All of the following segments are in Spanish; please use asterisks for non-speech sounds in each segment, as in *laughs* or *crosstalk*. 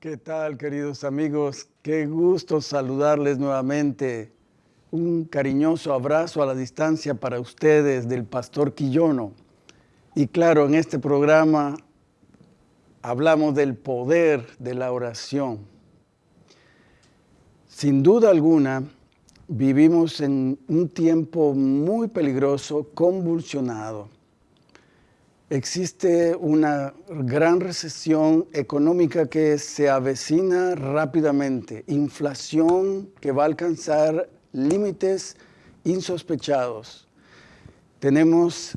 ¿Qué tal, queridos amigos? Qué gusto saludarles nuevamente. Un cariñoso abrazo a la distancia para ustedes del Pastor Quillono. Y claro, en este programa hablamos del poder de la oración. Sin duda alguna, vivimos en un tiempo muy peligroso, convulsionado Existe una gran recesión económica que se avecina rápidamente, inflación que va a alcanzar límites insospechados. Tenemos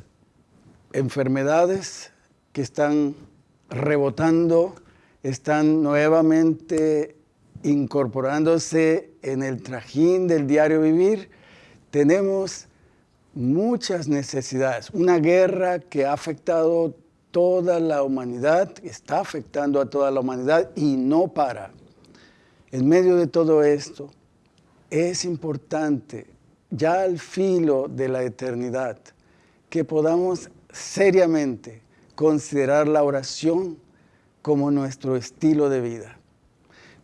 enfermedades que están rebotando, están nuevamente incorporándose en el trajín del diario vivir. Tenemos muchas necesidades. Una guerra que ha afectado toda la humanidad, está afectando a toda la humanidad y no para. En medio de todo esto, es importante, ya al filo de la eternidad, que podamos seriamente considerar la oración como nuestro estilo de vida.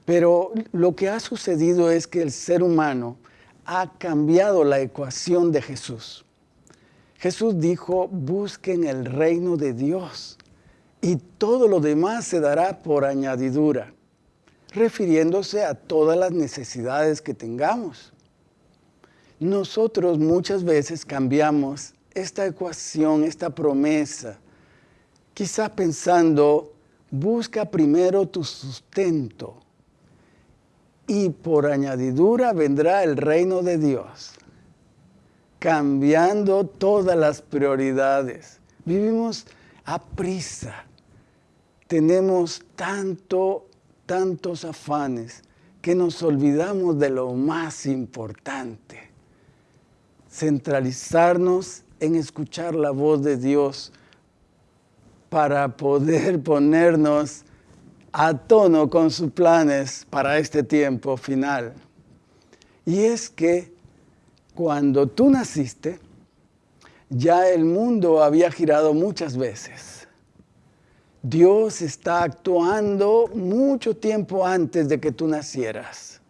Pero lo que ha sucedido es que el ser humano ha cambiado la ecuación de Jesús. Jesús dijo, busquen el reino de Dios y todo lo demás se dará por añadidura, refiriéndose a todas las necesidades que tengamos. Nosotros muchas veces cambiamos esta ecuación, esta promesa, quizá pensando, busca primero tu sustento y por añadidura vendrá el reino de Dios, cambiando todas las prioridades. Vivimos a prisa, tenemos tanto, tantos afanes que nos olvidamos de lo más importante, centralizarnos en escuchar la voz de Dios para poder *laughs* ponernos a tono con sus planes para este tiempo final. Y es que cuando tú naciste, ya el mundo había girado muchas veces. Dios está actuando mucho tiempo antes de que tú nacieras.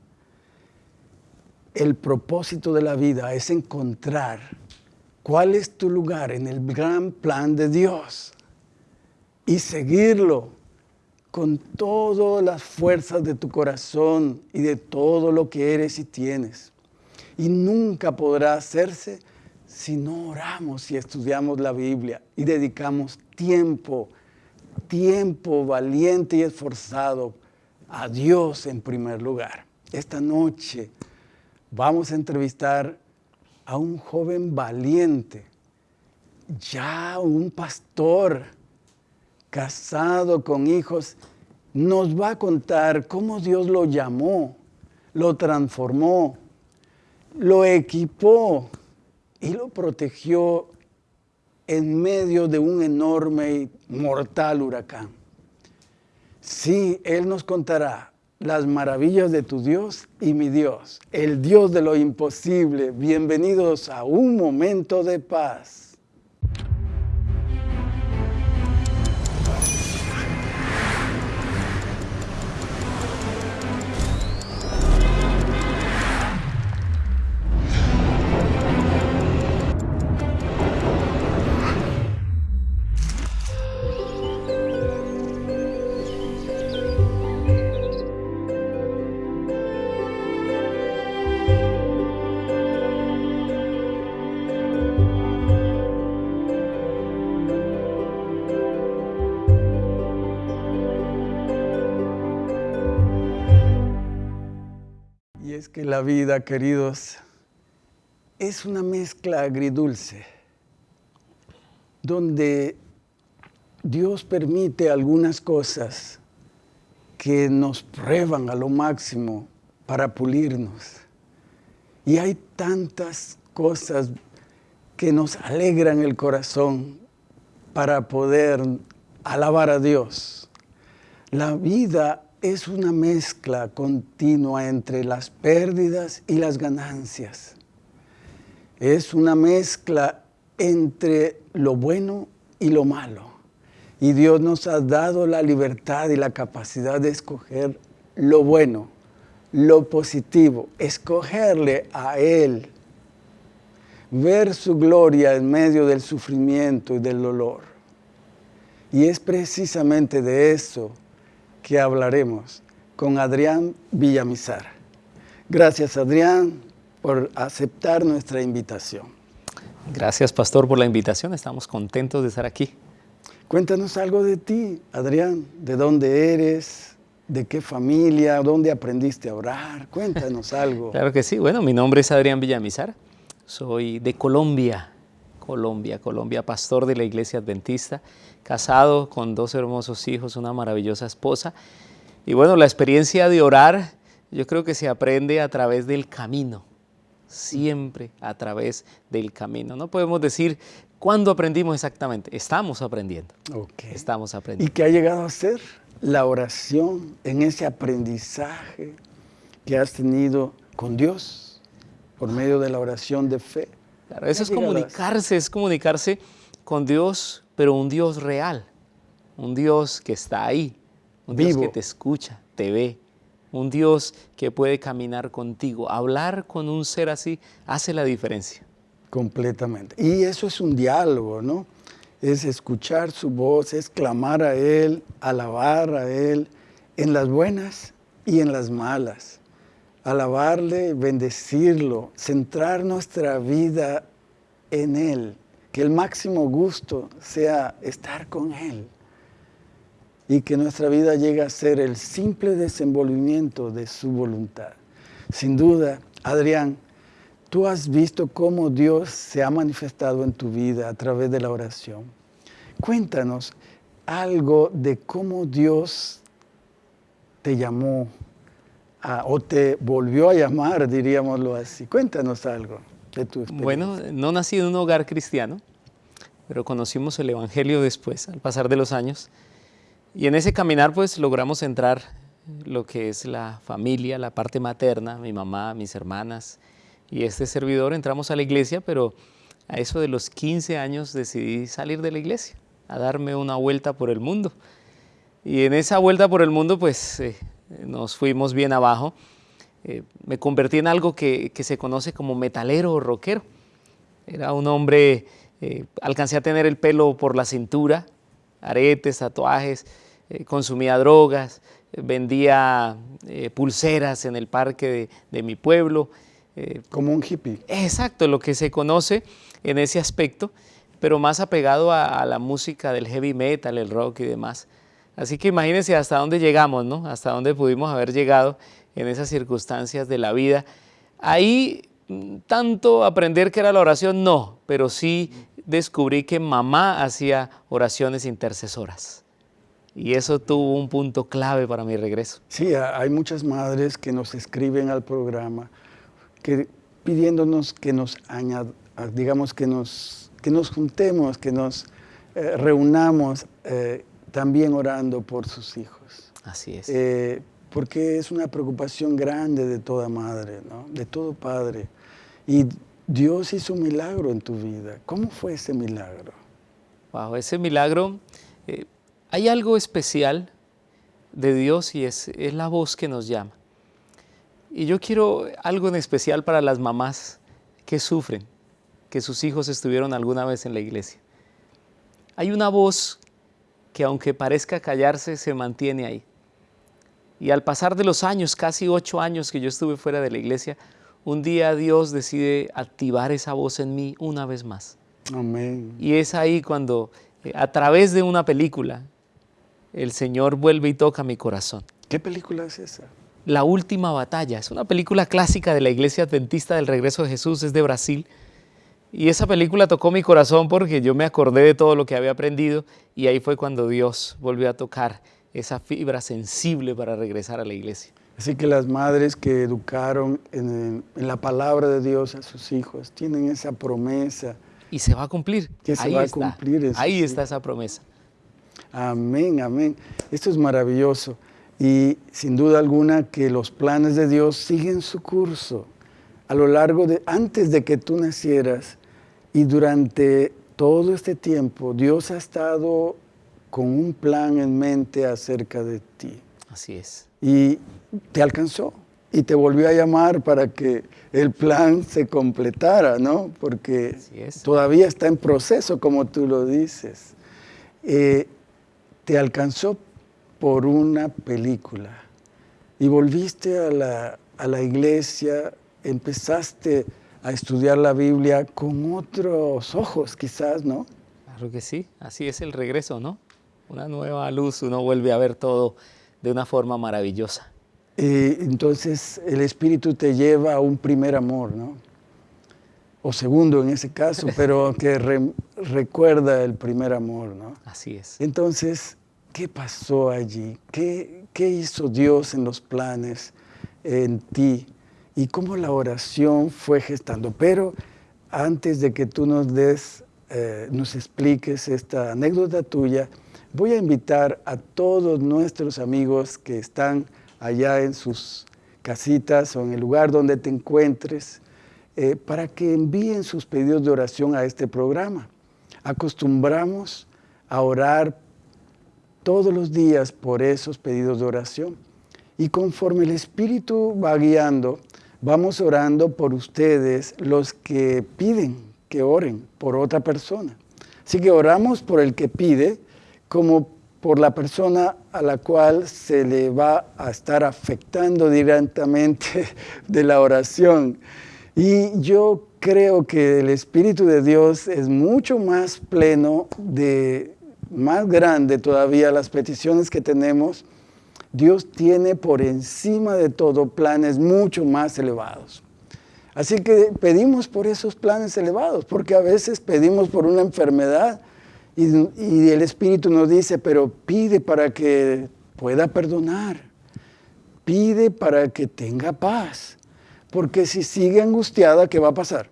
El propósito de la vida es encontrar cuál es tu lugar en el gran plan de Dios y seguirlo con todas las fuerzas de tu corazón y de todo lo que eres y tienes. Y nunca podrá hacerse si no oramos y estudiamos la Biblia y dedicamos tiempo, tiempo valiente y esforzado a Dios en primer lugar. Esta noche vamos a entrevistar a un joven valiente, ya un pastor, casado con hijos, nos va a contar cómo Dios lo llamó, lo transformó, lo equipó y lo protegió en medio de un enorme y mortal huracán. Sí, Él nos contará las maravillas de tu Dios y mi Dios, el Dios de lo imposible. Bienvenidos a un momento de paz. Que la vida, queridos, es una mezcla agridulce, donde Dios permite algunas cosas que nos prueban a lo máximo para pulirnos. Y hay tantas cosas que nos alegran el corazón para poder alabar a Dios. La vida es una mezcla continua entre las pérdidas y las ganancias. Es una mezcla entre lo bueno y lo malo. Y Dios nos ha dado la libertad y la capacidad de escoger lo bueno, lo positivo, escogerle a Él, ver su gloria en medio del sufrimiento y del dolor. Y es precisamente de eso que hablaremos con Adrián Villamizar. Gracias Adrián por aceptar nuestra invitación. Gracias Pastor por la invitación, estamos contentos de estar aquí. Cuéntanos algo de ti, Adrián, de dónde eres, de qué familia, dónde aprendiste a orar, cuéntanos *laughs* algo. claro que sí, bueno, mi nombre es Adrián Villamizar, soy de Colombia, Colombia, Colombia, pastor de la iglesia adventista, casado con dos hermosos hijos, una maravillosa esposa. Y bueno, la experiencia de orar yo creo que se aprende a través del camino, siempre a través del camino. No podemos decir cuándo aprendimos exactamente, estamos aprendiendo. Estamos aprendiendo. ¿Y qué ha llegado a ser la oración en ese aprendizaje que has tenido con Dios por medio de la oración de fe? Claro, eso es comunicarse, es comunicarse con Dios, pero un Dios real, un Dios que está ahí, un Dios que te escucha, te ve, un Dios que puede caminar contigo. Hablar con un ser así hace la diferencia. Completamente. Y eso es un diálogo, ¿no? Es escuchar su voz, es clamar a Él, alabar a Él, en las buenas y en las malas alabarle, bendecirlo, centrar nuestra vida en Él, que el máximo gusto sea estar con Él y que nuestra vida llegue a ser el simple desenvolvimiento de su voluntad. Sin duda, Adrián, tú has visto cómo Dios se ha manifestado en tu vida a través de la oración. Cuéntanos algo de cómo Dios te llamó o te volvió a llamar, diríamoslo así. Cuéntanos algo Bueno, no nací en un hogar cristiano, pero conocimos el Evangelio después, al pasar de los años. Y en ese caminar pues logramos entrar lo que es la familia, la parte materna, mi mamá, mis hermanas y este servidor. Entramos a la iglesia, pero a eso de los 15 años decidí salir de la iglesia, a darme una vuelta por el mundo. Y en esa vuelta por el mundo pues eh, nos fuimos bien abajo. Eh, me convertí en algo que, se conoce como metalero o rockero. Era un hombre, eh, alcancé a tener el pelo por la cintura, aretes, tatuajes, eh, consumía drogas, vendía pulseras en el parque de, mi pueblo. como un hippie. Exacto, lo que se conoce en ese aspecto, pero más apegado a la música del heavy metal, el rock y demás. Así que imagínense hasta dónde llegamos, ¿no? Hasta dónde pudimos haber llegado en esas circunstancias de la vida. Ahí tanto aprender que era la oración, no, pero sí descubrí que mamá hacía oraciones intercesoras. Y eso tuvo un punto clave para mi regreso. Sí, hay muchas madres que nos escriben al programa que, pidiéndonos que nos añad, digamos que nos, que nos juntemos, que nos eh, reunamos eh, también orando por sus hijos. Así es. Eh, porque es una preocupación grande de toda madre, de todo padre. Y Dios hizo un milagro en tu vida. ¿Cómo fue ese milagro? Wow, ese milagro, eh, hay algo especial de Dios y es, es la voz que nos llama. Y yo quiero algo en especial para las mamás que sufren, que sus hijos estuvieron alguna vez en la iglesia. Hay una voz que aunque parezca callarse, se mantiene ahí. Y al pasar de los años, casi ocho años que yo estuve fuera de la iglesia, un día Dios decide activar esa voz en mí una vez más. Amén. Y es ahí cuando, eh, a través de una película, el Señor vuelve y toca mi corazón. ¿Qué película es esa? La Última Batalla. Es una película clásica de la Iglesia Adventista del Regreso de Jesús, es de Brasil. Y esa película tocó mi corazón porque yo me acordé de todo lo que había aprendido y ahí fue cuando Dios volvió a tocar esa fibra sensible para regresar a la iglesia. Así que las madres que educaron en, la palabra de Dios a sus hijos tienen esa promesa. Y se va a cumplir. Que se va a cumplir. Ahí está esa promesa. Amén, amén. Esto es maravilloso. Y sin duda alguna que los planes de Dios siguen su curso a lo largo de, antes de que tú nacieras y durante todo este tiempo, Dios ha estado con un plan en mente acerca de ti. Así es. Y te alcanzó y te volvió a llamar para que el plan se completara, ¿no? Porque todavía está en proceso, como tú lo dices. Eh, te alcanzó por una película y volviste a la, a la iglesia, empezaste a estudiar la Biblia con otros ojos quizás, ¿no? Claro que sí, así es el regreso, ¿no? Una nueva luz, uno vuelve a ver todo de una forma maravillosa. Eh, entonces el Espíritu te lleva a un primer amor, ¿no? O segundo en ese caso, *laughs* pero que recuerda el primer amor, ¿no? Así es. Entonces, ¿qué pasó allí? ¿Qué, qué hizo Dios en los planes en ti? Y cómo la oración fue gestando. Pero antes de que tú nos des, eh, nos expliques esta anécdota tuya, voy a invitar a todos nuestros amigos que están allá en sus casitas o en el lugar donde te encuentres, eh, para que envíen sus pedidos de oración a este programa. Acostumbramos a orar todos los días por esos pedidos de oración. Y conforme el Espíritu va guiando, vamos orando por ustedes, los que piden que oren por otra persona. Así que oramos por el que pide como por la persona a la cual se le va a estar afectando directamente *laughs* de la oración. Y yo creo que el Espíritu de Dios es mucho más pleno, de, más grande todavía las peticiones que tenemos. Dios tiene por encima de todo planes mucho más elevados. Así que pedimos por esos planes elevados, porque a veces pedimos por una enfermedad y, el Espíritu nos dice, pero pide para que pueda perdonar. Pide para que tenga paz. Porque si sigue angustiada, ¿qué va a pasar?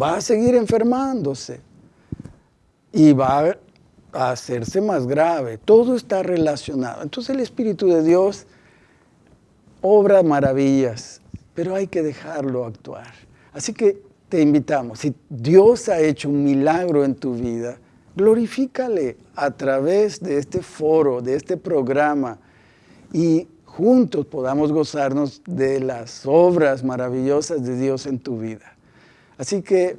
Va a seguir enfermándose. Y va a hacerse más grave. Todo está relacionado. Entonces el Espíritu de Dios obra maravillas, pero hay que dejarlo actuar. Así que te invitamos, si Dios ha hecho un milagro en tu vida, glorifícale a través de este foro, de este programa, y juntos podamos gozarnos de las obras maravillosas de Dios en tu vida. Así que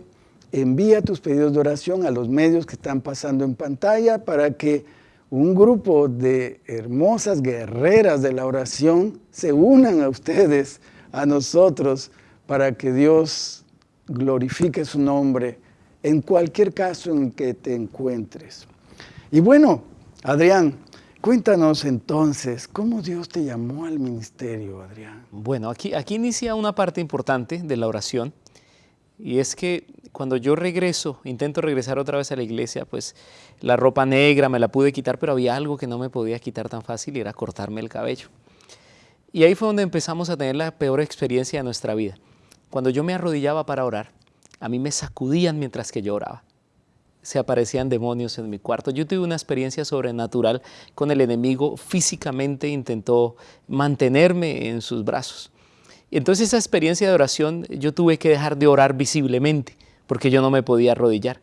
envía tus pedidos de oración a los medios que están pasando en pantalla para que un grupo de hermosas guerreras de la oración se unan a ustedes, a nosotros, para que Dios glorifique su nombre en cualquier caso en que te encuentres. Y bueno, Adrián, cuéntanos entonces, ¿cómo Dios te llamó al ministerio, Adrián? Bueno, aquí, aquí inicia una parte importante de la oración, y es que cuando yo regreso, intento regresar otra vez a la iglesia, pues la ropa negra me la pude quitar, pero había algo que no me podía quitar tan fácil y era cortarme el cabello. Y ahí fue donde empezamos a tener la peor experiencia de nuestra vida. Cuando yo me arrodillaba para orar, a mí me sacudían mientras que lloraba. Se aparecían demonios en mi cuarto. Yo tuve una experiencia sobrenatural con el enemigo. Físicamente intentó mantenerme en sus brazos. Entonces esa experiencia de oración yo tuve que dejar de orar visiblemente porque yo no me podía arrodillar.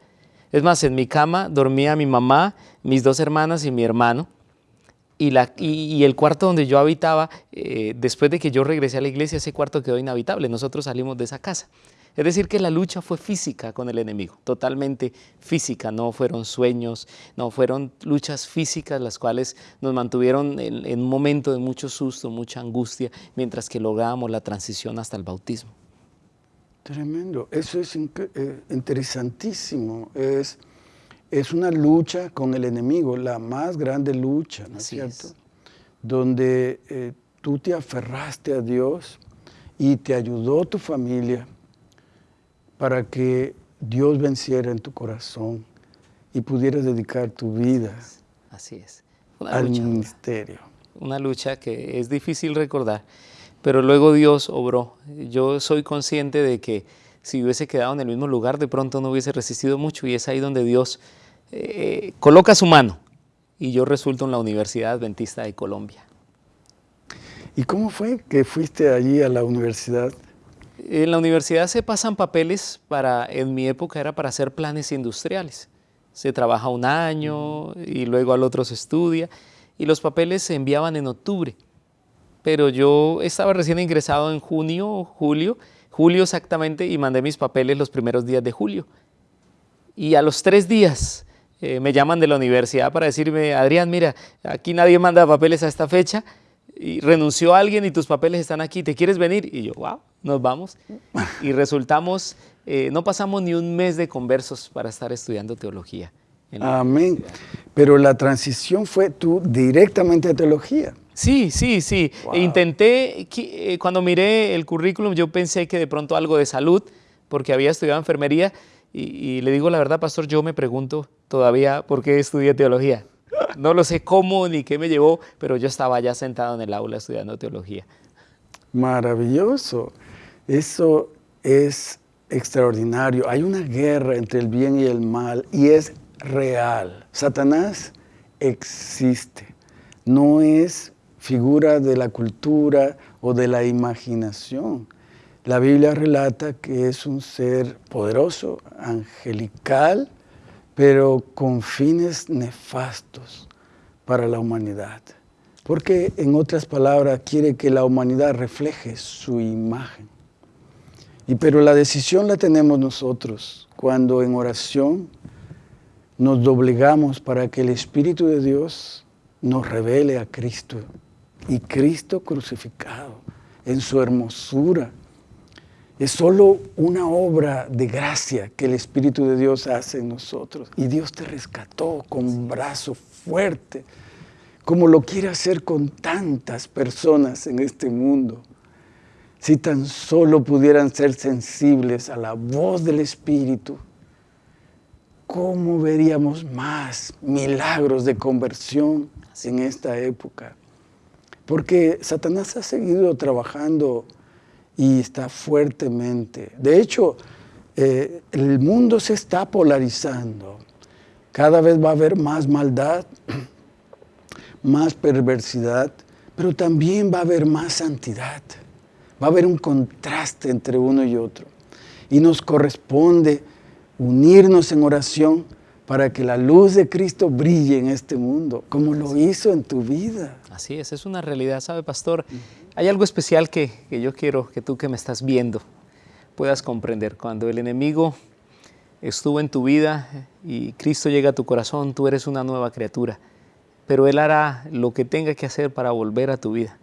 Es más, en mi cama dormía mi mamá, mis dos hermanas y mi hermano. Y, la, y, el cuarto donde yo habitaba, eh, después de que yo regresé a la iglesia, ese cuarto quedó inhabitable. Nosotros salimos de esa casa. Es decir, que la lucha fue física con el enemigo, totalmente física, no fueron sueños, no fueron luchas físicas las cuales nos mantuvieron en, un momento de mucho susto, mucha angustia, mientras que lográbamos la transición hasta el bautismo. Tremendo, eso es eh, interesantísimo, es, es una lucha con el enemigo, la más grande lucha, ¿no es cierto? Donde eh, tú te aferraste a Dios y te ayudó tu familia, para que Dios venciera en tu corazón y pudieras dedicar tu vida Así es. al ministerio. Una lucha que es difícil recordar, pero luego Dios obró. Yo soy consciente de que si hubiese quedado en el mismo lugar, de pronto no hubiese resistido mucho y es ahí donde Dios eh, coloca su mano y yo resulto en la Universidad Adventista de Colombia. ¿Y cómo fue que fuiste allí a la universidad? En la universidad se pasan papeles para, en mi época era para hacer planes industriales. Se trabaja un año y luego al otro se estudia y los papeles se enviaban en octubre. Pero yo estaba recién ingresado en junio, julio, julio exactamente, y mandé mis papeles los primeros días de julio. Y a los tres días eh, me llaman de la universidad para decirme, Adrián, mira, aquí nadie manda papeles a esta fecha, y renunció alguien y tus papeles están aquí, ¿te quieres venir? Y yo, wow, nos vamos. *laughs* Y resultamos, eh, no pasamos ni un mes de conversos para estar estudiando teología. Amén. Pero la transición fue tú directamente a teología. Sí, sí, sí. Intenté, eh, cuando miré el currículum, yo pensé que de pronto algo de salud, porque había estudiado enfermería, y, le digo la verdad, pastor, yo me pregunto todavía por qué estudié teología. No lo sé cómo ni qué me llevó, pero yo estaba ya sentado en el aula estudiando teología. Maravilloso. Eso es extraordinario. Hay una guerra entre el bien y el mal y es real. Satanás existe. No es figura de la cultura o de la imaginación. La Biblia relata que es un ser poderoso, angelical, pero con fines nefastos para la humanidad. Porque, en otras palabras, quiere que la humanidad refleje su imagen. Y pero la decisión la tenemos nosotros cuando en oración nos doblegamos para que el Espíritu de Dios nos revele a Cristo y Cristo crucificado en su hermosura. Es solo una obra de gracia que el Espíritu de Dios hace en nosotros. Y Dios te rescató con un brazo fuerte, como lo quiere hacer con tantas personas en este mundo. Si tan solo pudieran ser sensibles a la voz del Espíritu, ¿cómo veríamos más milagros de conversión en esta época? Porque Satanás ha seguido trabajando y está fuertemente. De hecho, eh, el mundo se está polarizando. Cada vez va a haber más maldad, *clears throat* más perversidad, pero también va a haber más santidad. Va a haber un contraste entre uno y otro. Y nos corresponde unirnos en oración para que la luz de Cristo brille en este mundo, como lo hizo en tu vida. Así es, es una realidad, ¿sabe, pastor? Hay algo especial que, que yo quiero que tú que me estás viendo puedas comprender. Cuando el enemigo estuvo en tu vida y Cristo llega a tu corazón, tú eres una nueva criatura, pero Él hará lo que tenga que hacer para volver a tu vida.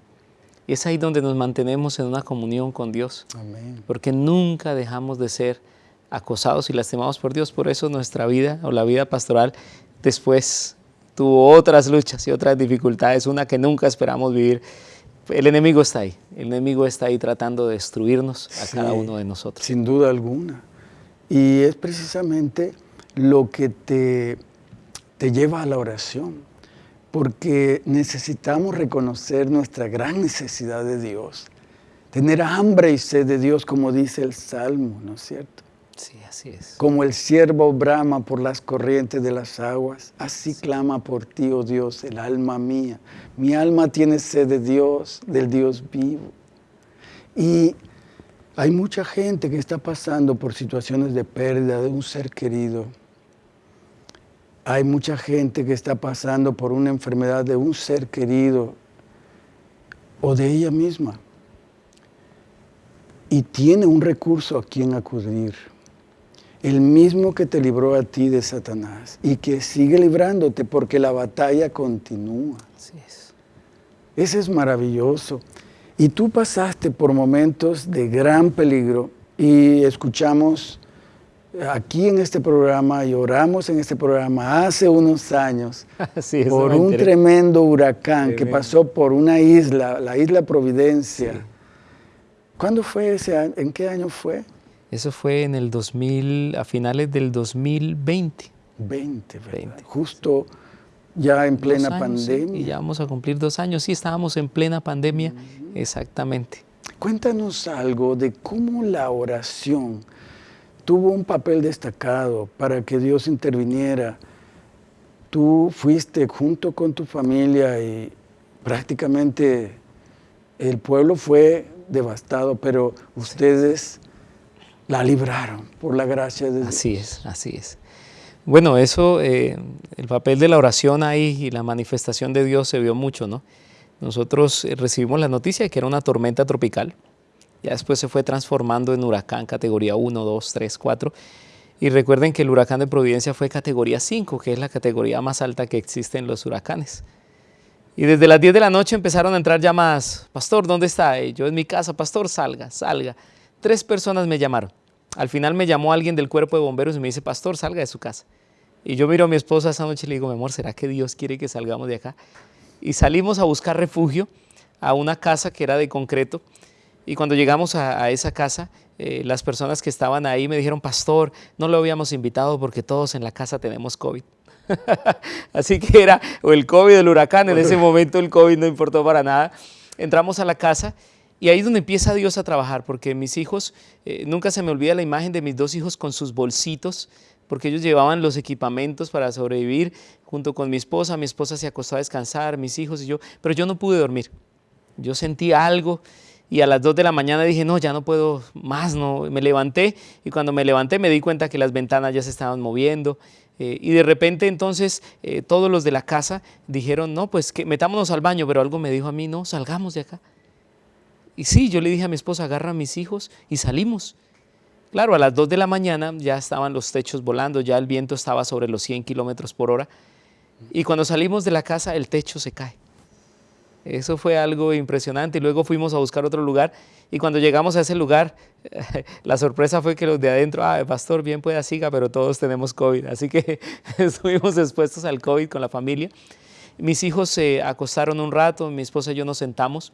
Y es ahí donde nos mantenemos en una comunión con Dios, Amén. porque nunca dejamos de ser acosados y lastimados por Dios. Por eso nuestra vida o la vida pastoral después tuvo otras luchas y otras dificultades, una que nunca esperamos vivir. El enemigo está ahí, el enemigo está ahí tratando de destruirnos a cada uno de nosotros. Sin duda alguna. Y es precisamente lo que te, te lleva a la oración, porque necesitamos reconocer nuestra gran necesidad de Dios, tener hambre y sed de Dios, como dice el Salmo, ¿no es cierto? Sí, así es. Como el siervo brama por las corrientes de las aguas, así clama por ti, oh Dios, el alma mía. Mi alma tiene sed de Dios, del Dios vivo. Y hay mucha gente que está pasando por situaciones de pérdida de un ser querido. Hay mucha gente que está pasando por una enfermedad de un ser querido o de ella misma. Y tiene un recurso a quien acudir el mismo que te libró a ti de Satanás y que sigue librándote porque la batalla continúa. Así es. Ese es maravilloso. Y tú pasaste por momentos de gran peligro y escuchamos aquí en este programa y oramos en este programa hace unos años *laughs* por un tremendo huracán que pasó por una isla, la isla Providencia. ¿Cuándo fue ese año? ¿En qué año fue? Eso fue en el 2000, a finales del 2020. 20, 20. Justo ya en plena pandemia. y ya vamos a cumplir dos años. Sí, estábamos en plena pandemia, exactamente. Cuéntanos algo de cómo la oración tuvo un papel destacado para que Dios interviniera. Tú fuiste junto con tu familia y prácticamente el pueblo fue devastado, pero ustedes la libraron por la gracia de Dios. Así es, así es. Bueno, eso, eh, el papel de la oración ahí y la manifestación de Dios se vio mucho, ¿no? Nosotros eh, recibimos la noticia de que era una tormenta tropical, ya después se fue transformando en huracán categoría 1, 2, 3, 4, y recuerden que el huracán de Providencia fue categoría 5, que es la categoría más alta que existe en los huracanes. Y desde las 10 de la noche empezaron a entrar llamadas, pastor, ¿dónde está? yo en mi casa, pastor, salga, salga. Tres personas me llamaron. Al final me llamó alguien del cuerpo de bomberos y me dice, pastor, salga de su casa. Y yo miro a mi esposa esa noche y le digo, mi amor, ¿será que Dios quiere que salgamos de acá? Y salimos a buscar refugio a una casa que era de concreto. Y cuando llegamos a, esa casa, eh, las personas que estaban ahí me dijeron, pastor, no lo habíamos invitado porque todos en la casa tenemos COVID. *laughs* Así que era o el COVID, el huracán, en ese momento el COVID no importó para nada. Entramos a la casa y ahí es donde empieza Dios a trabajar, porque mis hijos, eh, nunca se me olvida la imagen de mis dos hijos con sus bolsitos, porque ellos llevaban los equipamientos para sobrevivir junto con mi esposa. Mi esposa se acostó a descansar, mis hijos y yo, pero yo no pude dormir. Yo sentí algo y a las 2 de la mañana dije, no, ya no puedo más, no. Me levanté y cuando me levanté me di cuenta que las ventanas ya se estaban moviendo. Eh, y de repente entonces eh, todos los de la casa dijeron, no, pues que metámonos al baño, pero algo me dijo a mí, no, salgamos de acá. Y sí, yo le dije a mi esposa, agarra a mis hijos y salimos. Claro, a las 2 de la mañana ya estaban los techos volando, ya el viento estaba sobre los 100 kilómetros por hora. Y cuando salimos de la casa, el techo se cae. Eso fue algo impresionante. Y luego fuimos a buscar otro lugar. Y cuando llegamos a ese lugar, *laughs* la sorpresa fue que los de adentro, ah, pastor, bien pueda siga, pero todos tenemos COVID. Así que *laughs* estuvimos expuestos al COVID con la familia. Mis hijos se acostaron un rato, mi esposa y yo nos sentamos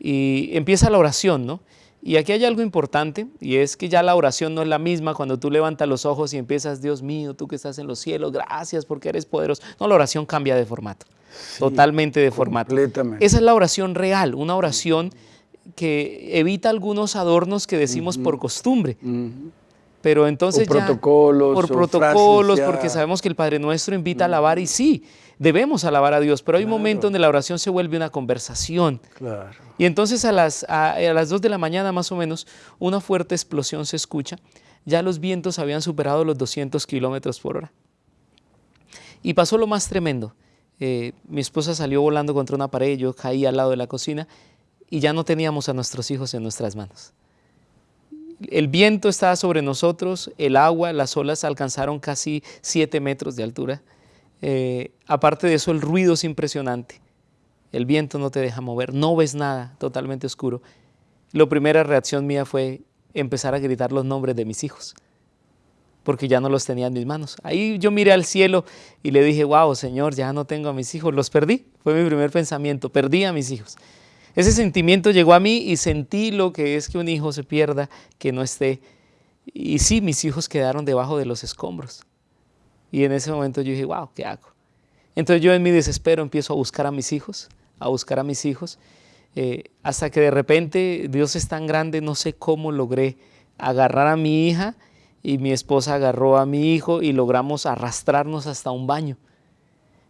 y empieza la oración, ¿no? Y aquí hay algo importante y es que ya la oración no es la misma cuando tú levantas los ojos y empiezas, Dios mío, tú que estás en los cielos, gracias porque eres poderoso. No, la oración cambia de formato, totalmente de formato. Esa es la oración real, una oración que evita algunos adornos que decimos por costumbre. Pero entonces ya, protocolos, por protocolos, porque sabemos que el Padre Nuestro invita a alabar y sí, debemos alabar a Dios, pero hay un momento donde la oración se vuelve una conversación. Y entonces a las, a, las 2 de la mañana más o menos, una fuerte explosión se escucha. Ya los vientos habían superado los 200 kilómetros por hora. Y pasó lo más tremendo. Eh, mi esposa salió volando contra una pared, yo caí al lado de la cocina y ya no teníamos a nuestros hijos en nuestras manos. El viento estaba sobre nosotros, el agua, las olas alcanzaron casi 7 metros de altura. Eh, aparte de eso, el ruido es impresionante. El viento no te deja mover, no ves nada, totalmente oscuro. La primera reacción mía fue empezar a gritar los nombres de mis hijos, porque ya no los tenía en mis manos. Ahí yo miré al cielo y le dije, wow, Señor, ya no tengo a mis hijos, los perdí. Fue mi primer pensamiento, perdí a mis hijos. Ese sentimiento llegó a mí y sentí lo que es que un hijo se pierda, que no esté. Y sí, mis hijos quedaron debajo de los escombros. Y en ese momento yo dije, wow, ¿qué hago? Entonces yo en mi desespero empiezo a buscar a mis hijos, a buscar a mis hijos, eh, hasta que de repente Dios es tan grande, no sé cómo logré agarrar a mi hija y mi esposa agarró a mi hijo y logramos arrastrarnos hasta un baño.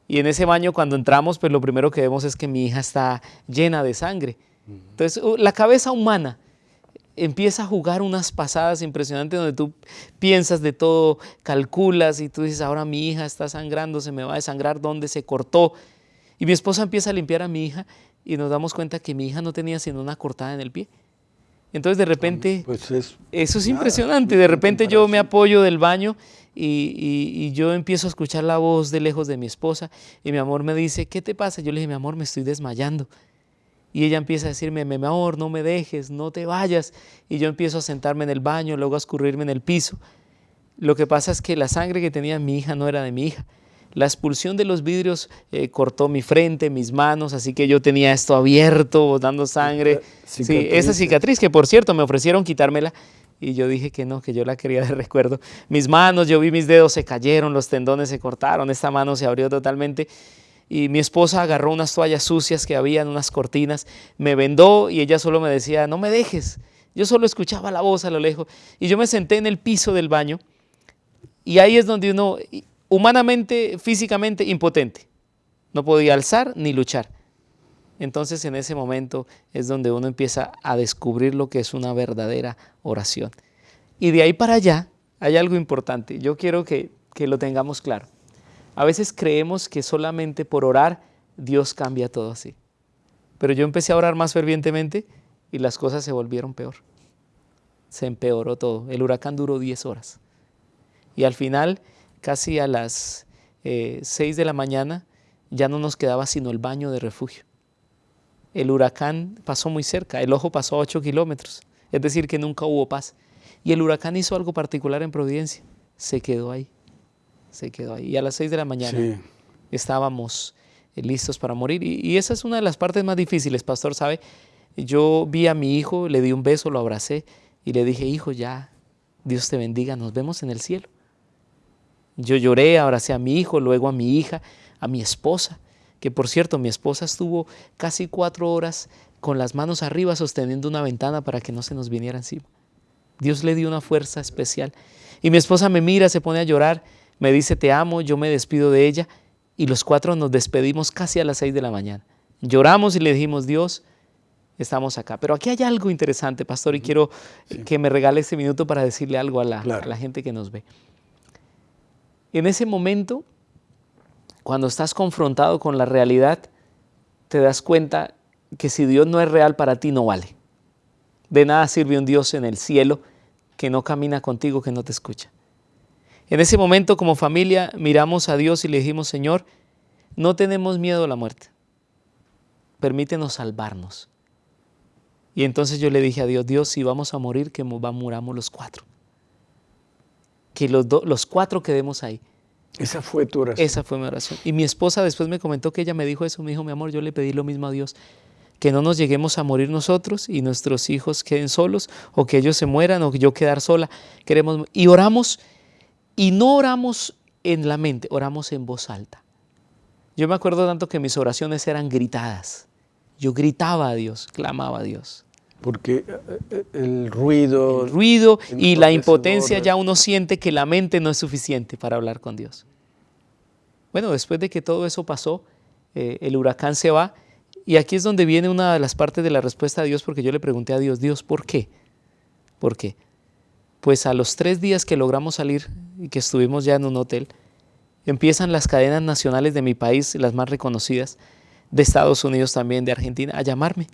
Y en ese baño cuando entramos, pues lo primero que vemos es que mi hija está llena de sangre. Entonces, la cabeza humana empieza a jugar unas pasadas impresionantes donde tú piensas de todo, calculas y tú dices, ahora mi hija está sangrando, se me va a desangrar, ¿dónde se cortó? Y mi esposa empieza a limpiar a mi hija y nos damos cuenta que mi hija no tenía sino una cortada en el pie. Entonces de repente, pues eso es impresionante, de repente yo me apoyo del baño y, y, yo empiezo a escuchar la voz de lejos de mi esposa y mi amor me dice, ¿qué te pasa? Yo le dije, mi amor, me estoy desmayando. Y ella empieza a decirme, mi amor, no me dejes, no te vayas. Y yo empiezo a sentarme en el baño, luego a escurrirme en el piso. Lo que pasa es que la sangre que tenía mi hija no era de mi hija. La expulsión de los vidrios eh, cortó mi frente, mis manos, así que yo tenía esto abierto, dando sangre. Sí, esa cicatriz que por cierto me ofrecieron quitármela y yo dije que no, que yo la quería *laughs* de recuerdo. Mis manos, yo vi mis dedos se cayeron, los tendones se cortaron, esta mano se abrió totalmente y mi esposa agarró unas toallas sucias que había en unas cortinas, me vendó y ella solo me decía, no me dejes. Yo solo escuchaba la voz a lo lejos y yo me senté en el piso del baño y ahí es donde uno, humanamente, físicamente, impotente. No podía alzar ni luchar. Entonces en ese momento es donde uno empieza a descubrir lo que es una verdadera oración. Y de ahí para allá hay algo importante. Yo quiero que que lo tengamos claro. A veces creemos que solamente por orar Dios cambia todo así. Pero yo empecé a orar más fervientemente y las cosas se volvieron peor. Se empeoró todo. El huracán duró 10 horas. Y al final, casi a las 6 eh, de la mañana, ya no nos quedaba sino el baño de refugio. El huracán pasó muy cerca, el ojo pasó a 8 kilómetros, es decir, que nunca hubo paz. Y el huracán hizo algo particular en Providencia, se quedó ahí, se quedó ahí. Y a las 6 de la mañana estábamos eh, listos para morir. Y, esa es una de las partes más difíciles, pastor, ¿sabe? Yo vi a mi hijo, le di un beso, lo abracé y le dije, hijo, ya, Dios te bendiga, nos vemos en el cielo. Yo lloré, abracé a mi hijo, luego a mi hija, a mi esposa, que por cierto, mi esposa estuvo casi cuatro horas con las manos arriba sosteniendo una ventana para que no se nos viniera encima. Dios le dio una fuerza especial. Y mi esposa me mira, se pone a llorar, me dice, te amo, yo me despido de ella y los cuatro nos despedimos casi a las seis de la mañana. Lloramos y le dijimos, Dios, estamos acá. Pero aquí hay algo interesante, pastor, y quiero que me regale este minuto para decirle algo a la, a la gente que nos ve. En ese momento, cuando estás confrontado con la realidad, te das cuenta que si Dios no es real para ti, no vale. De nada sirve un Dios en el cielo que no camina contigo, que no te escucha. En ese momento como familia miramos a Dios y le dijimos, Señor, no tenemos miedo a la muerte. Permítenos salvarnos. Y entonces yo le dije a Dios, Dios, si vamos a morir, que muramos los cuatro. Que los, los cuatro quedemos ahí. Esa fue tu oración. Esa fue mi oración. Y mi esposa después me comentó que ella me dijo eso, me dijo, mi amor, yo le pedí lo mismo a Dios, que no nos lleguemos a morir nosotros y nuestros hijos queden solos, o que ellos se mueran, o que yo quedar sola. Queremos, y oramos y no oramos en la mente, oramos en voz alta. Yo me acuerdo tanto que mis oraciones eran gritadas. Yo gritaba a Dios, clamaba a Dios. Porque eh, eh, el ruido... El ruido y la impotencia ya uno siente que la mente no es suficiente para hablar con Dios. Bueno, después de que todo eso pasó, eh, el huracán se va y aquí es donde viene una de las partes de la respuesta de Dios porque yo le pregunté a Dios, Dios, ¿por qué? ¿Por qué? Pues a los tres días que logramos salir y que estuvimos ya en un hotel, empiezan las cadenas nacionales de mi país, las más reconocidas, de Estados Unidos también, de Argentina, a llamarme,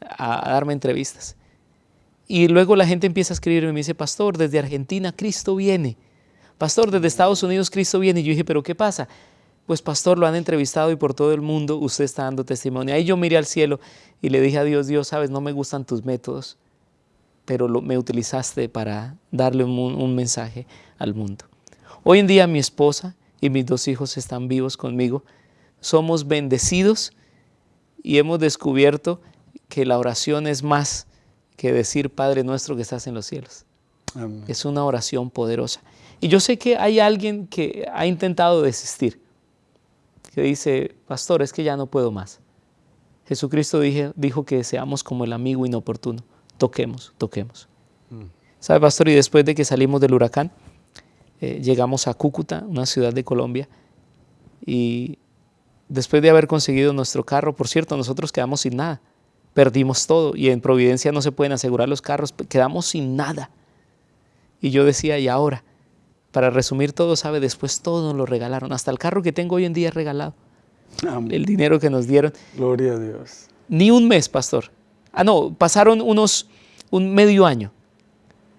a, darme entrevistas. Y luego la gente empieza a escribirme y me dice, pastor, desde Argentina Cristo viene. Pastor, desde Estados Unidos Cristo viene. Y yo dije, pero ¿qué pasa? Pues pastor, lo han entrevistado y por todo el mundo usted está dando testimonio. Ahí yo miré al cielo y le dije a Dios, Dios, sabes, no me gustan tus métodos pero me utilizaste para darle un, mensaje al mundo. Hoy en día mi esposa y mis dos hijos están vivos conmigo. Somos bendecidos y hemos descubierto que la oración es más que decir Padre nuestro que estás en los cielos. Es una oración poderosa. Y yo sé que hay alguien que ha intentado desistir, que dice, pastor, es que ya no puedo más. Jesucristo dijo que seamos como el amigo inoportuno toquemos, toquemos. Mm. ¿Sabe, pastor? Y después de que salimos del huracán, eh, llegamos a Cúcuta, una ciudad de Colombia, y después de haber conseguido nuestro carro, por cierto, nosotros quedamos sin nada, perdimos todo, y en Providencia no se pueden asegurar los carros, quedamos sin nada. Y yo decía, ¿y ahora? Para resumir todo, ¿sabe? Después todo nos lo regalaron, hasta el carro que tengo hoy en día es regalado. El dinero que nos dieron. Gloria a Dios. Ni un mes, pastor. Ah, no, pasaron unos, un medio año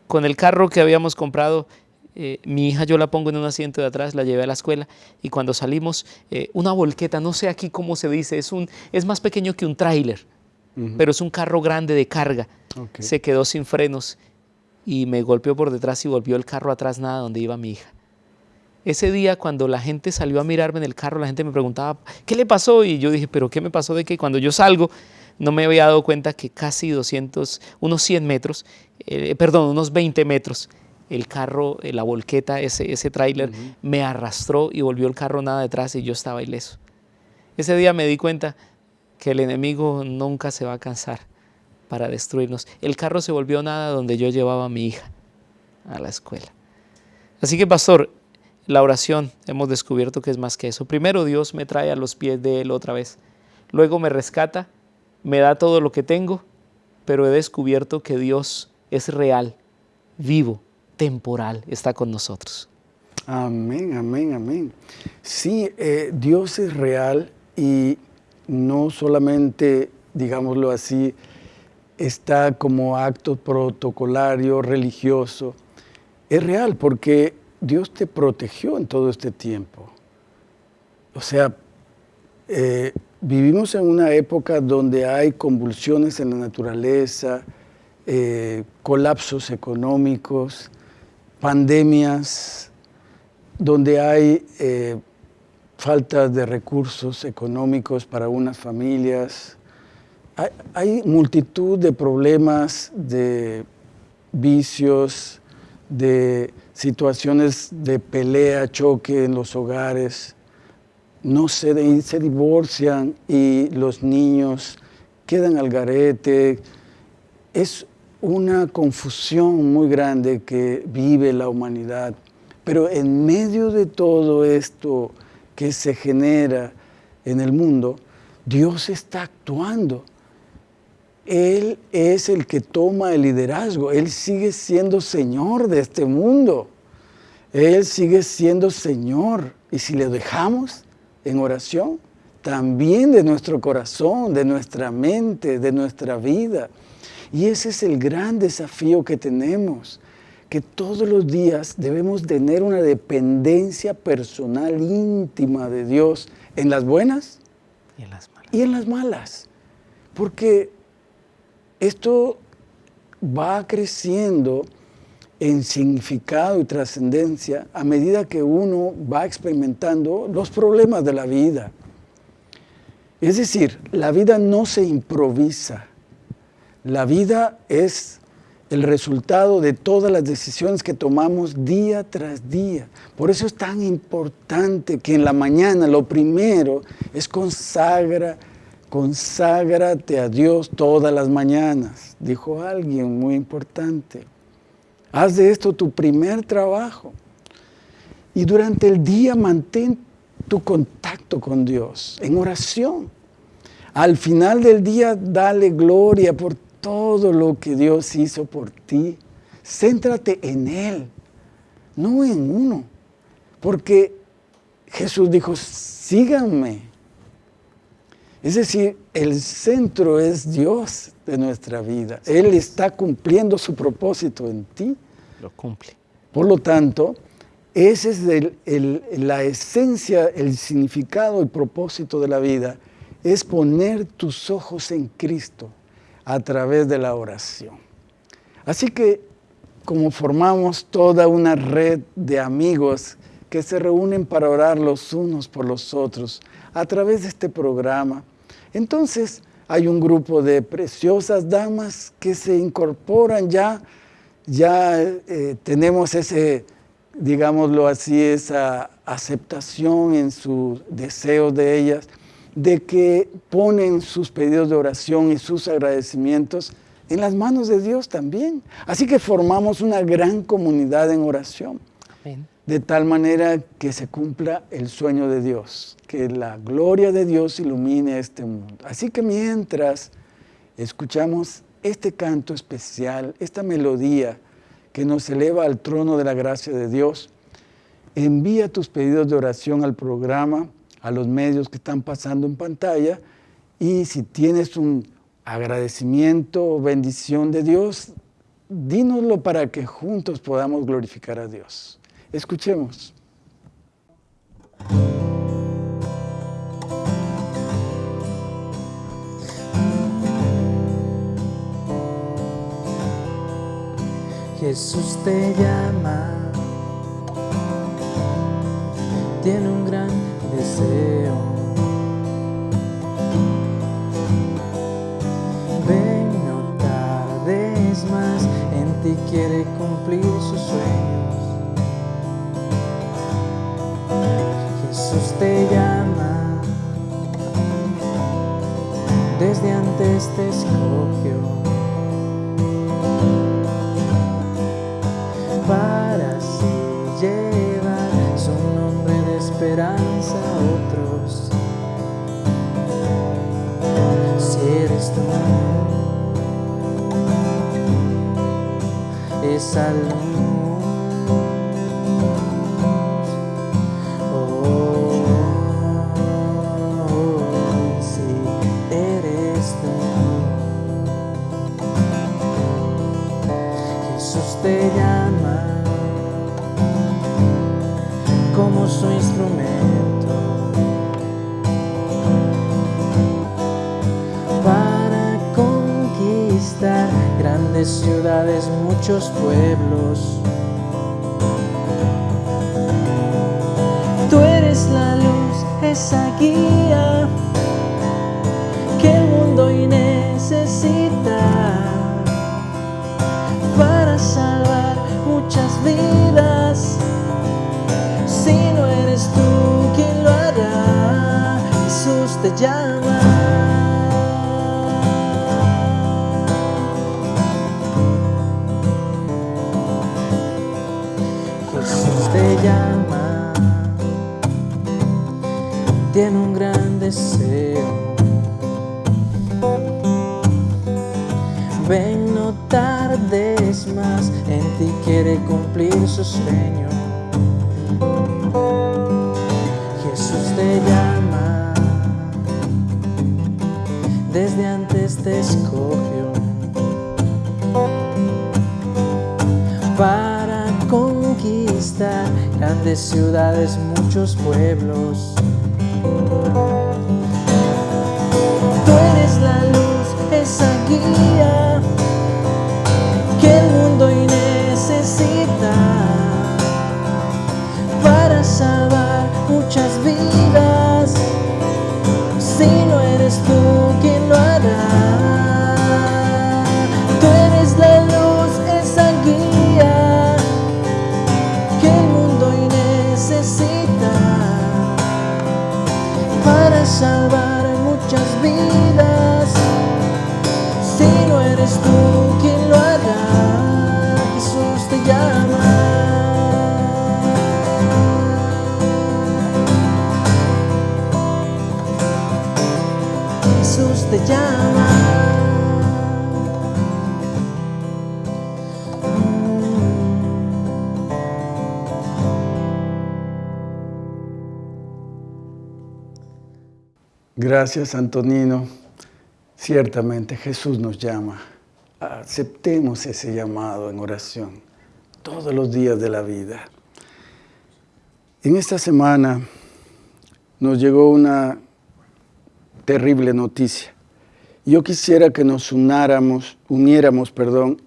con el carro que habíamos comprado. Eh, mi hija yo la pongo en un asiento de atrás, la llevé a la escuela y cuando salimos, eh, una volqueta, no sé aquí cómo se dice, es, un, es más pequeño que un tráiler, pero es un carro grande de carga. Se quedó sin frenos y me golpeó por detrás y volvió el carro atrás, nada donde iba mi hija. Ese día cuando la gente salió a mirarme en el carro, la gente me preguntaba, ¿qué le pasó? Y yo dije, ¿pero qué me pasó de que cuando yo salgo no me había dado cuenta que casi 200, unos 100 metros, eh, perdón, unos 20 metros, el carro, eh, la volqueta, ese, ese tráiler, me arrastró y volvió el carro nada detrás y yo estaba ileso. Ese día me di cuenta que el enemigo nunca se va a cansar para destruirnos. El carro se volvió nada donde yo llevaba a mi hija a la escuela. Así que, pastor, la oración hemos descubierto que es más que eso. Primero Dios me trae a los pies de Él otra vez. Luego me rescata me da todo lo que tengo, pero he descubierto que Dios es real, vivo, temporal, está con nosotros. Amén, amén, amén. Sí, eh, Dios es real y no solamente, digámoslo así, está como acto protocolario, religioso. Es real porque Dios te protegió en todo este tiempo. O sea, eh, vivimos en una época donde hay convulsiones en la naturaleza, eh, colapsos económicos, pandemias, donde hay eh, falta de recursos económicos para unas familias. Hay, multitud de problemas, de vicios, de situaciones de pelea, choque en los hogares. No se, se divorcian y los niños quedan al garete. Es una confusión muy grande que vive la humanidad. Pero en medio de todo esto que se genera en el mundo, Dios está actuando. Él es el que toma el liderazgo. Él sigue siendo Señor de este mundo. Él sigue siendo Señor. Y si le dejamos en oración, también de nuestro corazón, de nuestra mente, de nuestra vida. Y ese es el gran desafío que tenemos, que todos los días debemos tener una dependencia personal íntima de Dios en las buenas y en las malas. Y en las malas. Porque esto va creciendo en significado y trascendencia a medida que uno va experimentando los problemas de la vida. Es decir, la vida no se improvisa, la vida es el resultado de todas las decisiones que tomamos día tras día. Por eso es tan importante que en la mañana lo primero es consagra, conságrate a Dios todas las mañanas, dijo alguien muy importante. Haz de esto tu primer trabajo. Y durante el día mantén tu contacto con Dios en oración. Al final del día dale gloria por todo lo que Dios hizo por ti. Céntrate en Él, no en uno. Porque Jesús dijo, síganme. Es decir, el centro es Dios de nuestra vida. Él está cumpliendo su propósito en ti. Lo cumple. Por lo tanto, esa es la esencia, el significado, el propósito de la vida, es poner tus ojos en Cristo a través de la oración. Así que como formamos toda una red de amigos que se reúnen para orar los unos por los otros a través de este programa, entonces hay un grupo de preciosas damas que se incorporan ya, ya eh, tenemos ese, digámoslo así, esa aceptación en sus deseos de ellas de que ponen sus pedidos de oración y sus agradecimientos en las manos de Dios también. Así que formamos una gran comunidad en oración. De tal manera que se cumpla el sueño de Dios, que la gloria de Dios ilumine este mundo. Así que mientras escuchamos este canto especial, esta melodía que nos eleva al trono de la gracia de Dios, envía tus pedidos de oración al programa a los medios que están pasando en pantalla y si tienes un agradecimiento o bendición de Dios, dínoslo para que juntos podamos glorificar a Dios. Escuchemos. Jesús te llama, tiene un gran deseo. Ven, no tardes más, en ti quiere cumplir sus sueños. Jesús te llama, desde antes te escogió. Es que el mundo hoy necesita para salvar muchas vidas. Si no eres tú quien lo hará, Jesús te llama. Conquistar grandes ciudades, muchos pueblos. Gracias, Antonino. Ciertamente Jesús nos llama. Aceptemos ese llamado en oración todos los días de la vida. En esta semana nos llegó una terrible noticia. Yo quisiera que nos unáramos, uniéramos, perdón,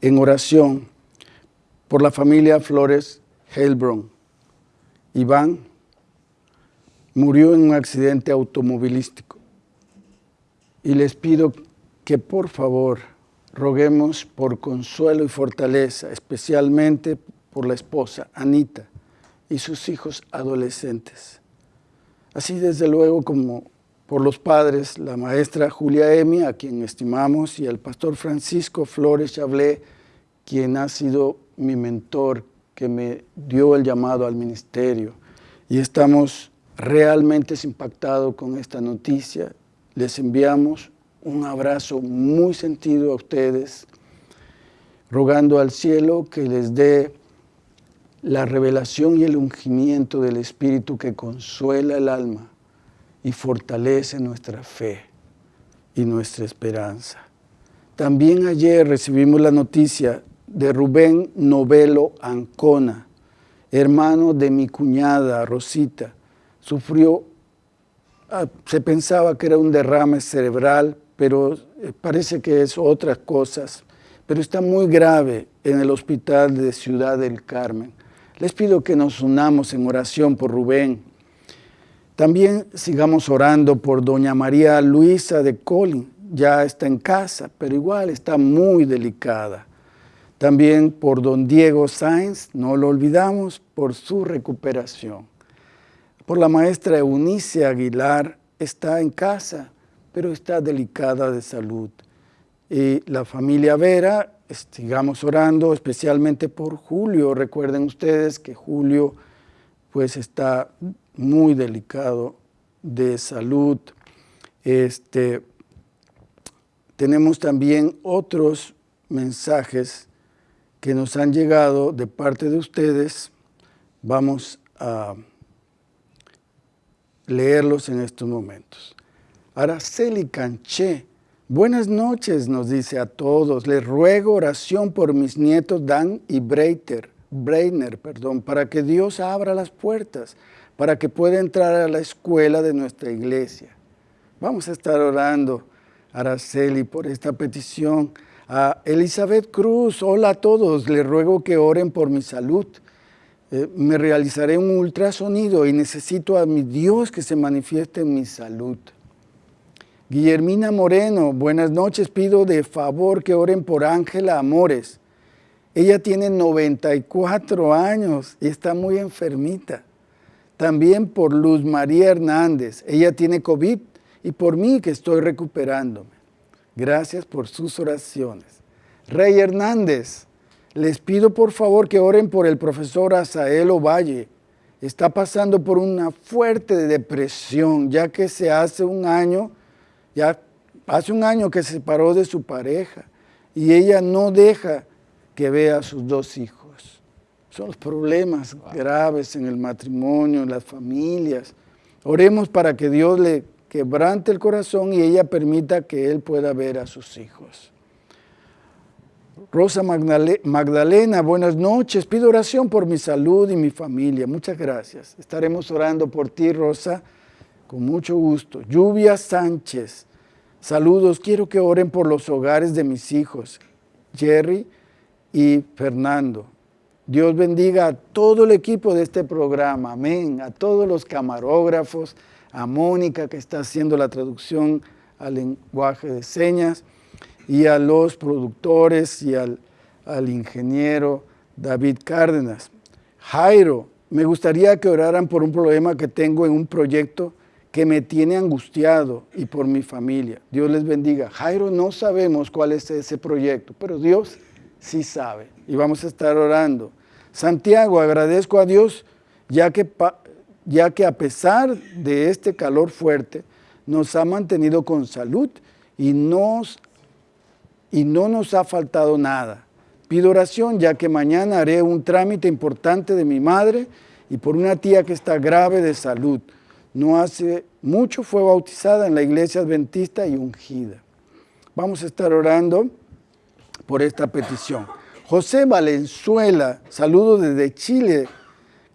en oración por la familia Flores Heilbron. Iván murió en un accidente automovilístico. Y les pido que por favor roguemos por consuelo y fortaleza, especialmente por la esposa Anita y sus hijos adolescentes. Así desde luego como por los padres, la maestra Julia Emi, a quien estimamos, y el pastor Francisco Flores Chablé, quien ha sido mi mentor, que me dio el llamado al ministerio. Y estamos realmente impactados con esta noticia. Les enviamos un abrazo muy sentido a ustedes, rogando al cielo que les dé la revelación y el ungimiento del Espíritu que consuela el alma y fortalece nuestra fe y nuestra esperanza. También ayer recibimos la noticia de Rubén Novelo Ancona, hermano de mi cuñada Rosita. Sufrió, ah, se pensaba que era un derrame cerebral, pero eh, parece que es otras cosas. Pero está muy grave en el hospital de Ciudad del Carmen. Les pido que nos unamos en oración por Rubén. También sigamos orando por doña María Luisa de Colin. Ya está en casa, pero igual está muy delicada. También por don Diego Sáenz, no lo olvidamos, por su recuperación. Por la maestra Eunice Aguilar, está en casa, pero está delicada de salud. Y la familia Vera, sigamos orando especialmente por Julio. Recuerden ustedes que Julio pues está muy delicado de salud. Este, tenemos también otros mensajes que nos han llegado de parte de ustedes. Vamos a leerlos en estos momentos. Araceli Canché Buenas noches, nos dice a todos. Les ruego oración por mis nietos Dan y Breiter, Breiner, perdón, para que Dios abra las puertas, para que pueda entrar a la escuela de nuestra iglesia. Vamos a estar orando, Araceli, por esta petición. A Elizabeth Cruz, hola a todos, les ruego que oren por mi salud. Eh, me realizaré un ultrasonido y necesito a mi Dios que se manifieste en mi salud. Guillermina Moreno, buenas noches, pido de favor que oren por Ángela Amores. Ella tiene 94 años y está muy enfermita. También por Luz María Hernández, ella tiene COVID y por mí que estoy recuperándome. Gracias por sus oraciones. Rey Hernández, les pido por favor que oren por el profesor Asael Ovalle. Está pasando por una fuerte depresión, ya que se hace un año ya hace un año que se separó de su pareja y ella no deja que vea a sus dos hijos. Son los problemas graves en el matrimonio, en las familias. Oremos para que Dios le quebrante el corazón y ella permita que él pueda ver a sus hijos. Rosa Magdalena, buenas noches. Pido oración por mi salud y mi familia. Muchas gracias. Estaremos orando por ti, Rosa con mucho gusto. Lluvia Sánchez, saludos. Quiero que oren por los hogares de mis hijos, Jerry y Fernando. Dios bendiga a todo el equipo de este programa, amén. A todos los camarógrafos, a Mónica que está haciendo la traducción al lenguaje de señas y a los productores y al, al ingeniero David Cárdenas. Jairo, me gustaría que oraran por un problema que tengo en un proyecto que me tiene angustiado y por mi familia. Dios les bendiga. Jairo, no sabemos cuál es ese proyecto, pero Dios sí sabe y vamos a estar orando. Santiago, agradezco a Dios ya que, ya que a pesar de este calor fuerte, nos ha mantenido con salud y, nos, y no nos ha faltado nada. Pido oración ya que mañana haré un trámite importante de mi madre y por una tía que está grave de salud no hace mucho fue bautizada en la iglesia adventista y ungida. Vamos a estar orando por esta petición. José Valenzuela, saludo desde Chile.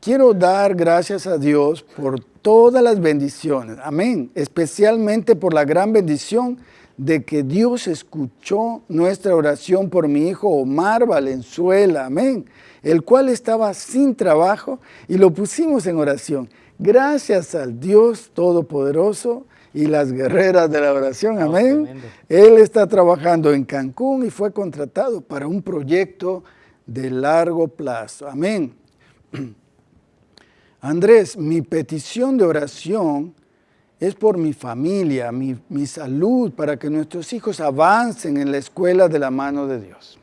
Quiero dar gracias a Dios por todas las bendiciones. Amén. Especialmente por la gran bendición de que Dios escuchó nuestra oración por mi hijo Omar Valenzuela. Amén. El cual estaba sin trabajo y lo pusimos en oración. Gracias al Dios Todopoderoso y las guerreras de la oración, amén. Él está trabajando en Cancún y fue contratado para un proyecto de largo plazo, amén. *clears throat* Andrés, mi petición de oración es por mi familia, mi, mi, salud, para que nuestros hijos avancen en la escuela de la mano de Dios.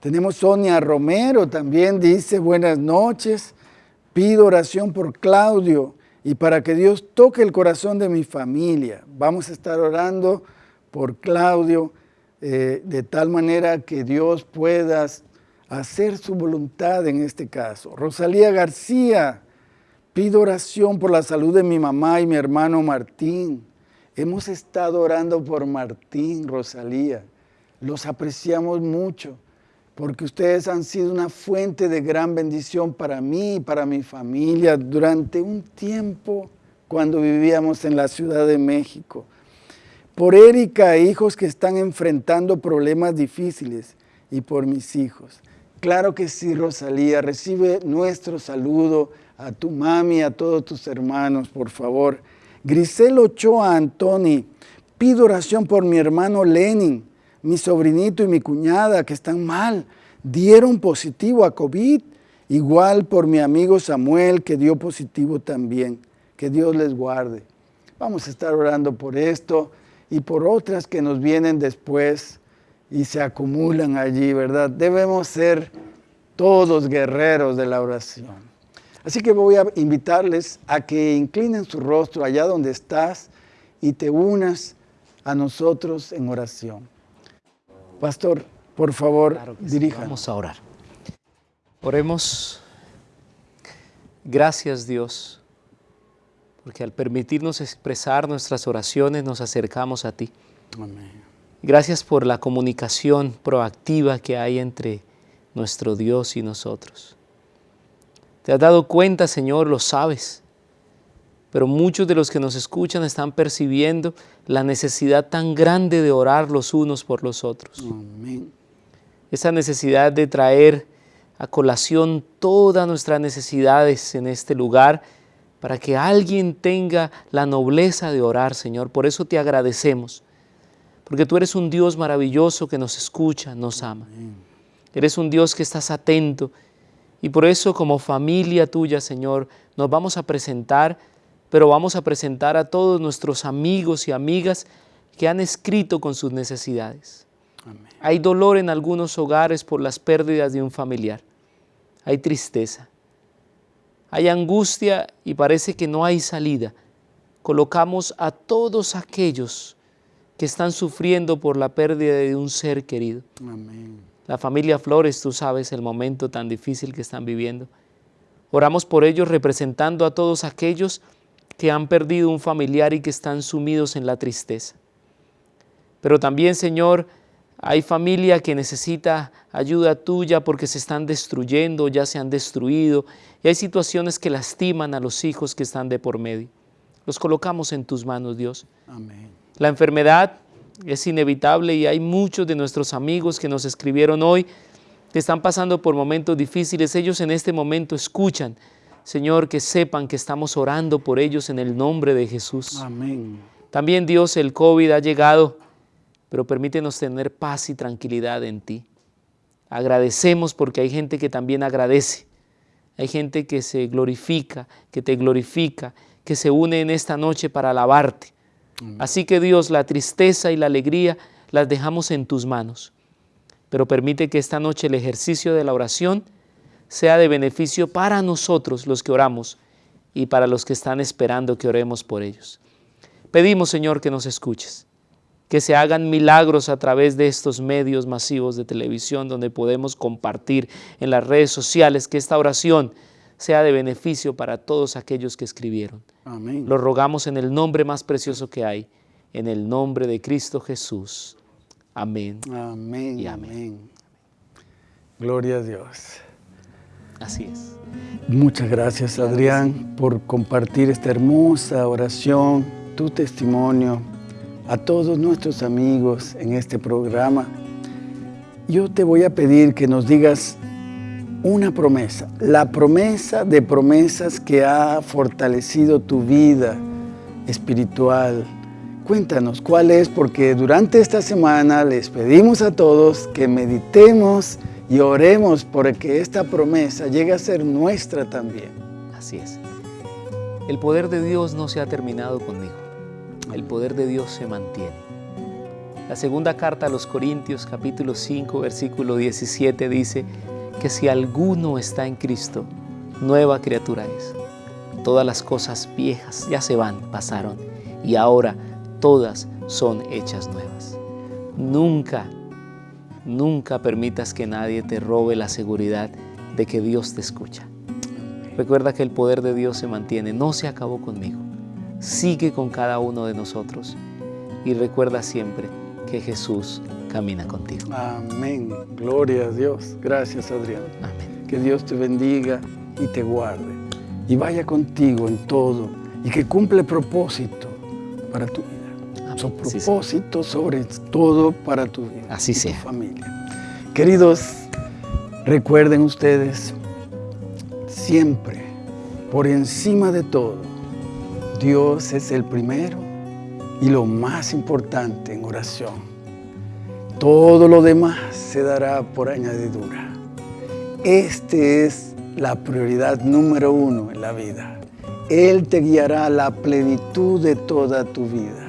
Tenemos Sonia Romero, también dice buenas noches. Pido oración por Claudio y para que Dios toque el corazón de mi familia. Vamos a estar orando por Claudio eh, de tal manera que Dios pueda hacer su voluntad en este caso. Rosalía García, pido oración por la salud de mi mamá y mi hermano Martín. Hemos estado orando por Martín, Rosalía. Los apreciamos mucho porque ustedes han sido una fuente de gran bendición para mí y para mi familia durante un tiempo cuando vivíamos en la Ciudad de México. Por Erika e hijos que están enfrentando problemas difíciles y por mis hijos. Claro que sí, Rosalía, recibe nuestro saludo a tu mami, a todos tus hermanos, por favor. Grisel Ochoa Antoni, pido oración por mi hermano Lenin, mi sobrinito y mi cuñada que están mal, dieron positivo a COVID, igual por mi amigo Samuel que dio positivo también. Que Dios les guarde. Vamos a estar orando por esto y por otras que nos vienen después y se acumulan allí, ¿verdad? Debemos ser todos guerreros de la oración. Así que voy a invitarles a que inclinen su rostro allá donde estás y te unas a nosotros en oración. Pastor, por favor, claro Vamos a orar. Oremos. Gracias Dios, porque al permitirnos expresar nuestras oraciones nos acercamos a ti. Amén. Gracias por la comunicación proactiva que hay entre nuestro Dios y nosotros. Te has dado cuenta, Señor, lo sabes, pero muchos de los que nos escuchan están percibiendo la necesidad tan grande de orar los unos por los otros. Esa necesidad de traer a colación todas nuestras necesidades en este lugar para que alguien tenga la nobleza de orar, Señor. Por eso te agradecemos, porque tú eres un Dios maravilloso que nos escucha, nos ama. Eres un Dios que estás atento y por eso como familia tuya, Señor, nos vamos a presentar, pero vamos a presentar a todos nuestros amigos y amigas que han escrito con sus necesidades. Hay dolor en algunos hogares por las pérdidas de un familiar. Hay tristeza. Hay angustia y parece que no hay salida. Colocamos a todos aquellos que están sufriendo por la pérdida de un ser querido. La familia Flores, tú sabes el momento tan difícil que están viviendo. Oramos por ellos representando a todos aquellos que han perdido un familiar y que están sumidos en la tristeza. Pero también, Señor, hay familia que necesita ayuda tuya porque se están destruyendo, ya se han destruido, y hay situaciones que lastiman a los hijos que están de por medio. Los colocamos en tus manos, Dios. Amén. La enfermedad es inevitable y hay muchos de nuestros amigos que nos escribieron hoy que están pasando por momentos difíciles. Ellos en este momento escuchan, Señor, que sepan que estamos orando por ellos en el nombre de Jesús. Amén. También Dios, el COVID ha llegado pero permítenos tener paz y tranquilidad en ti. Agradecemos porque hay gente que también agradece. Hay gente que se glorifica, que te glorifica, que se une en esta noche para alabarte. Así que Dios, la tristeza y la alegría las dejamos en tus manos. Pero permite que esta noche el ejercicio de la oración sea de beneficio para nosotros los que oramos y para los que están esperando que oremos por ellos. Pedimos, Señor, que nos escuches que se hagan milagros a través de estos medios masivos de televisión donde podemos compartir en las redes sociales, que esta oración sea de beneficio para todos aquellos que escribieron. Amén. Lo rogamos en el nombre más precioso que hay, en el nombre de Cristo Jesús. Amén. Amén. Y amén. Gloria a Dios. Así es. Muchas gracias, Adrián, por compartir esta hermosa oración, tu testimonio a todos nuestros amigos en este programa, yo te voy a pedir que nos digas una promesa, la promesa de promesas que ha fortalecido tu vida espiritual. Cuéntanos cuál es, porque durante esta semana les pedimos a todos que meditemos y oremos por que esta promesa llegue a ser nuestra también. Así es. El poder de Dios no se ha terminado conmigo el poder de Dios se mantiene. La segunda carta a los Corintios capítulo 5 versículo 17 dice que si alguno está en Cristo, nueva criatura es. Todas las cosas viejas ya se van, pasaron, y ahora todas son hechas nuevas. Nunca, nunca permitas que nadie te robe la seguridad de que Dios te escucha. Recuerda que el poder de Dios se mantiene, no se acabó conmigo sigue con cada uno de nosotros y recuerda siempre que Jesús camina contigo. Amén. Gloria a Dios. Gracias, Adrián. Amén. Que Dios te bendiga y te guarde y vaya contigo en todo y que cumple propósito para tu vida. Su propósito sobre todo para tu vida. Así sea. Tu familia. Queridos, recuerden ustedes siempre, por encima de todo, Dios es el primero y lo más importante en oración. Todo lo demás se dará por añadidura. Este es la prioridad número uno en la vida. Él te guiará a la plenitud de toda tu vida.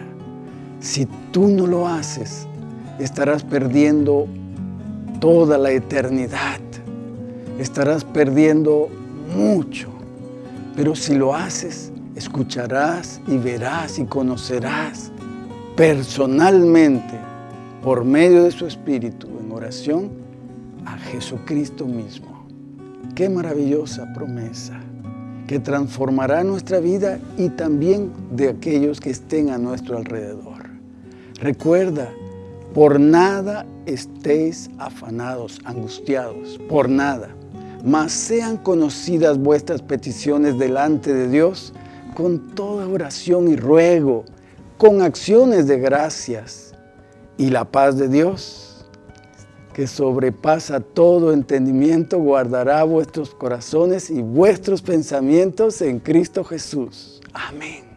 Si tú no lo haces, estarás perdiendo toda la eternidad. Estarás perdiendo mucho. Pero si lo haces, escucharás y verás y conocerás personalmente por medio de su Espíritu en oración a Jesucristo mismo. Qué maravillosa promesa que transformará nuestra vida y también de aquellos que estén a nuestro alrededor. Recuerda Por nada estéis afanados, angustiados, por nada. Mas sean conocidas vuestras peticiones delante de Dios con toda oración y ruego, con acciones de gracias. Y la paz de Dios, que sobrepasa todo entendimiento, guardará vuestros corazones y vuestros pensamientos en Cristo Jesús. Amén.